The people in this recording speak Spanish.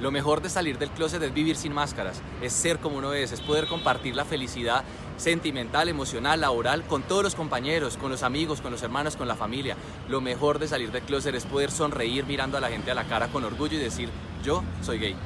Lo mejor de salir del closet es vivir sin máscaras, es ser como uno es, es poder compartir la felicidad sentimental, emocional, laboral con todos los compañeros, con los amigos, con los hermanos, con la familia. Lo mejor de salir del closet es poder sonreír mirando a la gente a la cara con orgullo y decir, yo soy gay.